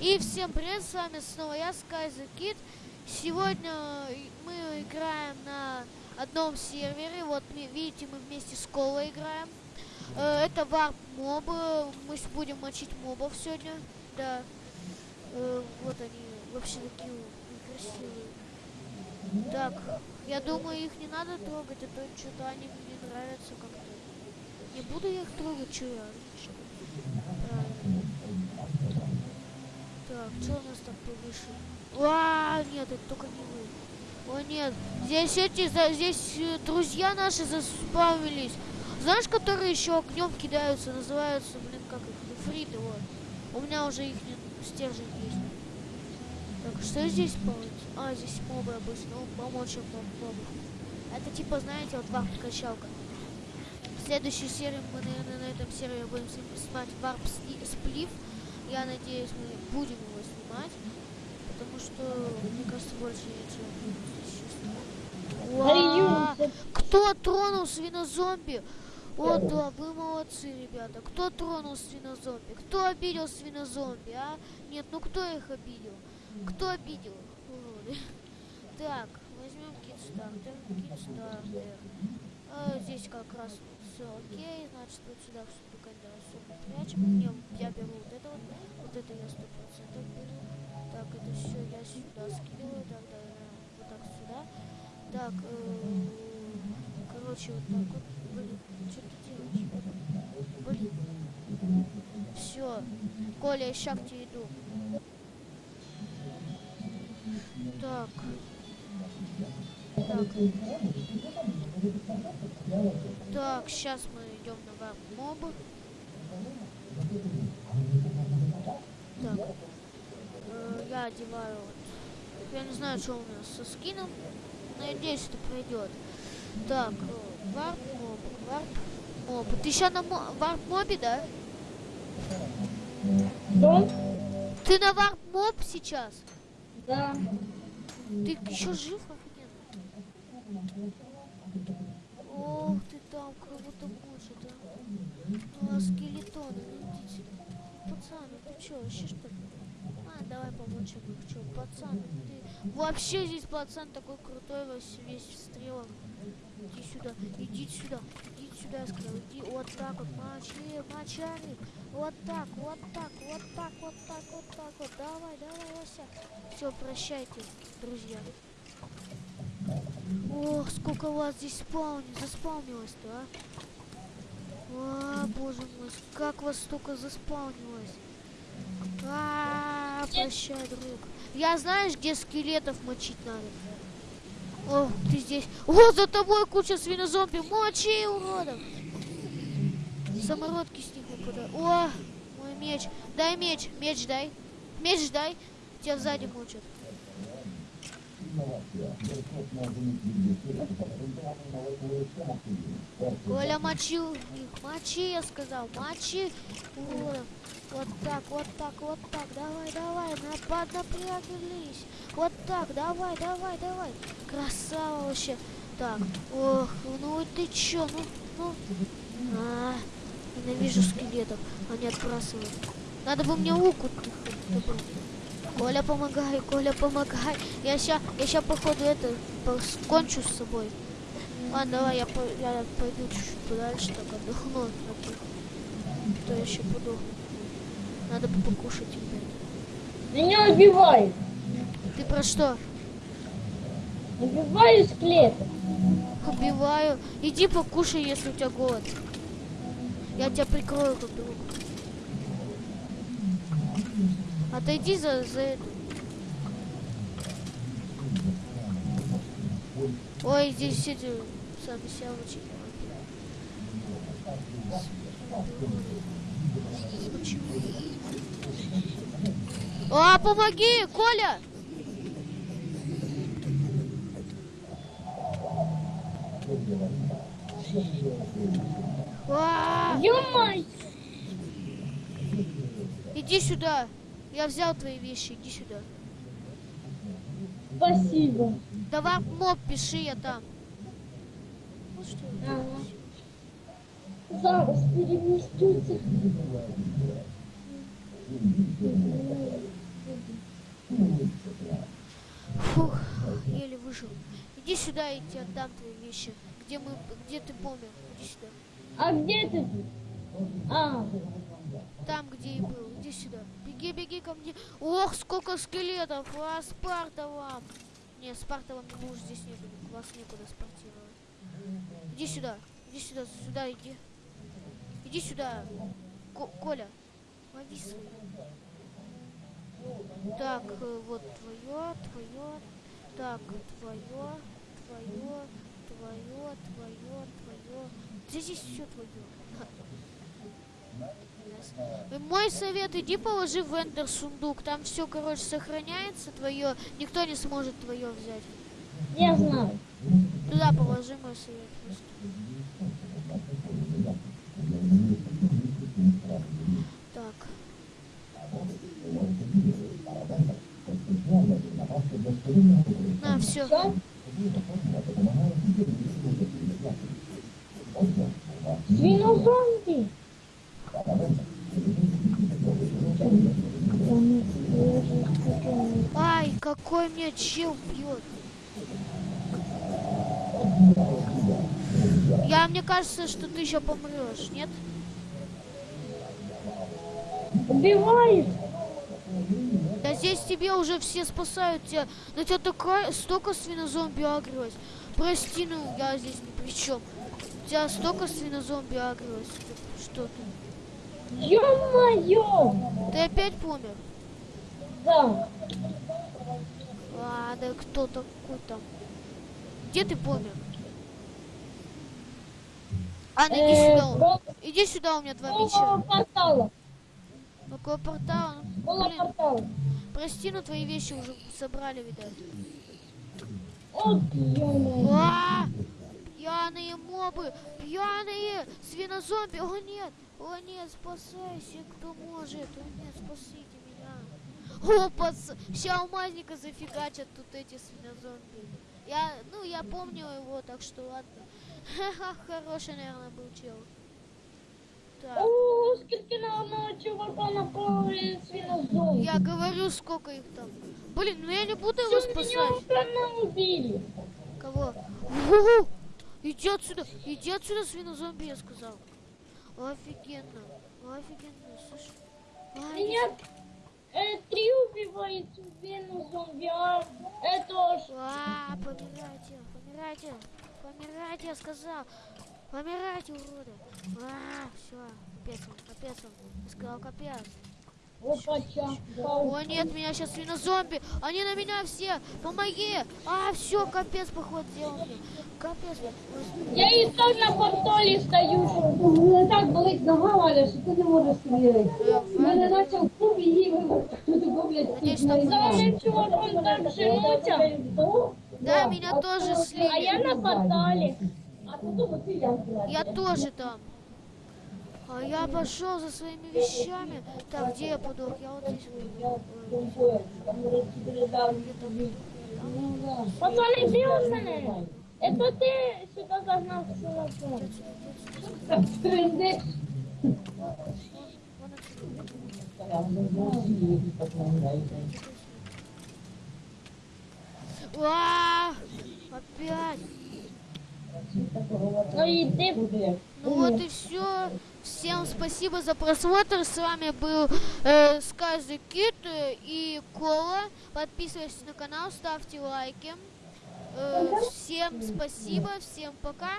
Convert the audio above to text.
И всем привет, с вами снова я, Sky Kid. Сегодня мы играем на одном сервере. Вот видите, мы вместе с Колой играем. Э, это варп мобы. Мы будем мочить мобов сегодня. Да. Э, вот они вообще такие красивые. Так, я думаю, их не надо трогать, а то что-то они мне нравятся как-то. Не буду я их трогать, я? Так, что у нас там повыше? А, нет, это только не вы. О, нет. Здесь эти, здесь э, друзья наши заспавнились. Знаешь, которые еще огнем кидаются, называются, блин, как их, ифриты, вот. У меня уже их стержень есть. Так, что здесь получится? А, здесь мобы обычно. Ну, помочь им мобов. Это типа, знаете, вот warp качалка. В следующей серии мы, наверное, на этом сервере будем снимать warp сплив. Я надеюсь, мы будем его снимать. Потому что, мне кажется, больше ничего Кто тронул свинозомби? О, да, вы молодцы, ребята. Кто тронул свинозомби? Кто обидел свинозомби, а? Нет, ну кто их обидел? Кто обидел? Так, возьмем китстартер. Китстартер. А, здесь как раз все окей. Значит, вот сюда все прячем. Я, я беру вот это вот. Вот это я сто процентов беру. Так, это все я сюда скидываю. Так, да, вот так сюда. Так, э, короче, вот так вот. Блин, что ты делаешь? Блин. Все. Коля, я ща к тебе иду. Так. Так. Так, сейчас мы идем на моб. Так. Э, я одеваю вот. Я не знаю, что у нас со скином. Надеюсь, это пройдет. Так, э, warp mob, warp mob. Ты еще на warp mob е, да? Да. Ты на warp mob сейчас? Да. Ты еще жив, офигенно? Там кого-то мочит, а? А, скелетоны, идите. Пацаны, ты чё, вообще что ли? А, давай помочь ему. Чё, пацан, ты... Вообще здесь пацан такой крутой, весь, весь в стрелах. Иди сюда, иди сюда, иди сюда, я сказал, иди вот так вот, мочи, мочали. Вот так, вот так, вот так, вот так, вот так вот. Давай, давай, Вася. Все, прощайте, друзья. Ох, сколько вас здесь спаун... заспаунилось-то, а? А, боже мой, как вас столько заспаунилось. А, -а, -а прощай, друг. Я знаешь, где скелетов мочить надо? О, ты здесь. О, за тобой куча свинозомби. Мочи, уродов. Самородки с них выпадают. О, мой меч. Дай меч. Меч дай. Меч дай. Тебя сзади мучат. Коля мочил их. Мочи, я сказал. Мочи. Уродов. Вот так, вот так, вот так. Давай, давай. Напад, напрягались. Вот так. Давай, давай, давай. Красава вообще. Так. Ох, ну ты чё? Ну, ну. А, ненавижу скелетов. Они отбрасывают. Надо бы мне лук Коля, помогай, Коля, помогай. Я ща, я ща походу это кончу с собой. Ладно, давай я, по, я пойду чуть-чуть подальше, так отдохну. Таких. То я еще подохну. Надо бы покушать опять. Меня убивают. Ты про что? Убиваю склеп. Убиваю. Иди покушай, если у тебя голод. Я тебя прикрою как друг. Отойди за, за эту. Ой, здесь эти сявочки. А, помоги, Коля! А! Иди сюда. Я взял твои вещи, иди сюда. Спасибо. Давай моб пиши, я там. Ну что я ага. Зараз переместился. Фух, еле выжил. Иди сюда, я тебе отдам твои вещи. Где мы, где ты помер? Иди сюда. А где ты? А, Там, где и был. Иди сюда. Беги, беги ко мне. Ох, сколько скелетов. А, Спарта вам. Не, Спарта вам не нужен, здесь некуда. Вас некуда спортировать. Иди сюда. Иди сюда, сюда иди. Иди сюда. Ко- Коля, лови свои. Так, э, вот твое, твое. Так, твое, твое, твое, твое, твое. Здесь все твое. Мой совет, иди положи в эндер сундук. Там все, короче, сохраняется твое. Никто не сможет твое взять. я знаю. Туда положи мой совет просто. Так. На, все. Что? Свинозомби. Какой меня чел бьет. Я, мне кажется, что ты еще помрешь, нет? Убивает. Да здесь тебе уже все спасают тебя. На тебя такая, столько свинозомби агрилось. Прости, ну я здесь ни при чем. У тебя столько свинозомби агрилось. Что ты? Ё-моё. Ты опять помер? Да. Да кто такой там? Где ты помер? Анна, иди Э, сюда. Иди сюда, у меня два меча. портала. Около портала. Ну, Блин, портала. прости, но твои вещи уже собрали, видать. А! Пьяные мобы! Пьяные! Свинозомби! О нет! О нет, спасайся, кто может! О нет, спасите меня! О, пац... Ща алмазника зафигачат тут эти свинозомби. Я, ну, я помню его, так что ладно. Ха-ха, хороший, наверное, был чел. Так, О, скільки на одного чувака напали свинозомби. я говорю, сколько их там. Блин, ну я не буду его меня спасать. уже убили. Кого? Уху! Иди отсюда! Иди отсюда, свинозомби, я сказал. Офигенно. Офигенно, слышь. А, Меня убивает свинозомби, а это ж... А, помирайте, помирайте, помирайте, я сказал. Помирайте, уроды. А, все, капец он, капец он. Я сказал, капец. О, нет, меня сейчас свинозомби. Они на меня все. Помоги. А, все, капец, поход сделал мне. Капец. Я и так на портале стою. Так болить нога, Валя, що ти не можеш стріляти. э, Мене наче в кубі їв, хто такого, блядь, Надеюсь, тут там За одним чуваком так женуться. Да, меня тоже А слили. я на портале. А потім ти я Я тоже там. А я пошел за своими вещами. Так, где я подох? Я вот здесь. вот. Ой, Пацаны, где он мене? Это ты сюда загнал свинозомби. Трендець. вон отсюда. А, Опять. Ну иди. Ну вот и все. Всем спасибо за просмотр. С вами был э, Сказы Кит э, и Кола. Подписывайтесь на канал, ставьте лайки. Э, всем спасибо, всем пока.